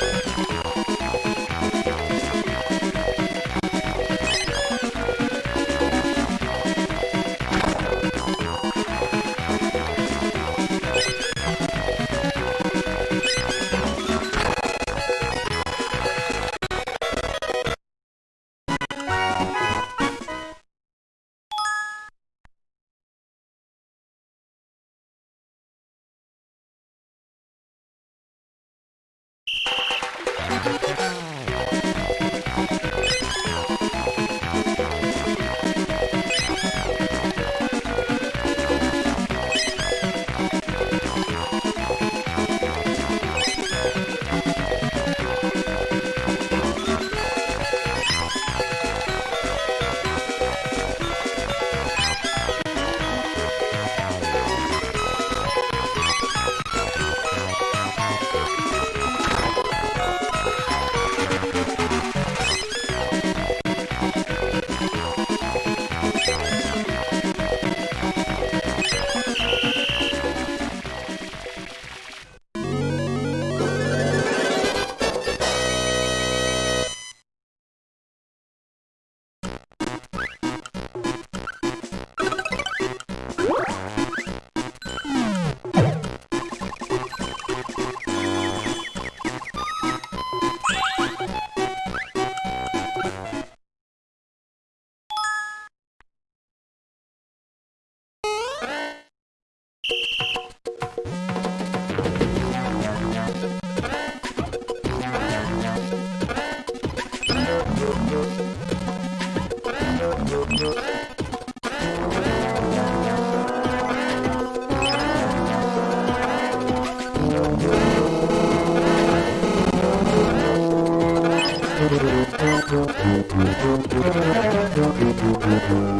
うん。Thank you.